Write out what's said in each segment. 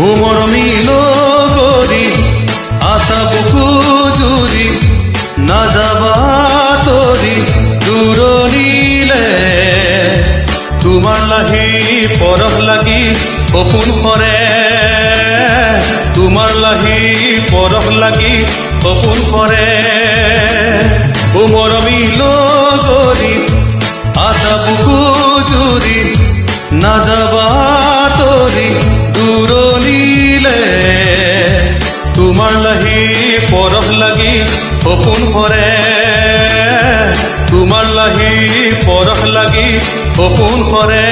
উমর মিল গরি আশা বুকু জুরি না যাবা তরি দূৰণিলে তোমাৰ লাহি পৰহ লাগি সপোন সৰে তোমাৰ লাহি পৰহ লাগি সপোন সৰে সপোন হরে তোমার লাগি পৰহ লাগি সপোন সৰে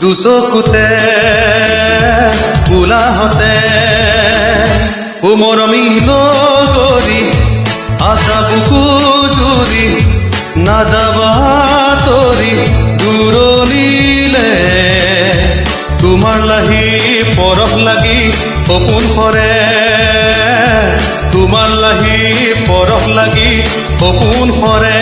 দুচকুতে কোলাহতে উমৰ মিল গৰি আশা বুকু জুৰি নাযাবা তৰি দূৰণিলে। তোমাৰ লাহি পৰহ লাগি সপোন সৰে তোমাৰ লাহি পৰহ লাগি সপোন সৰে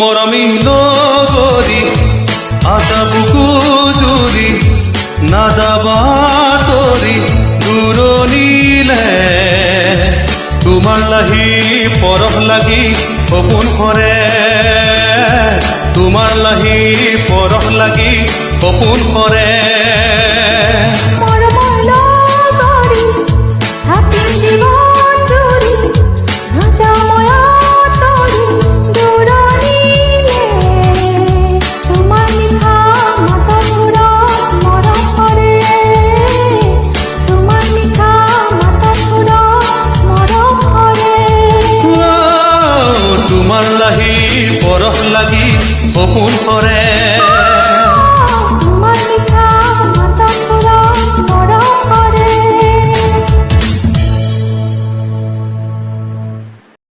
মিল গৰি আশা বুকু জুৰি নাযাবা তৰি দূৰণিলে তোমাৰ লাহি পৰহ লাগি সপোন সৰে তোমাৰ লাহি পৰহ লাগি সপোন সৰে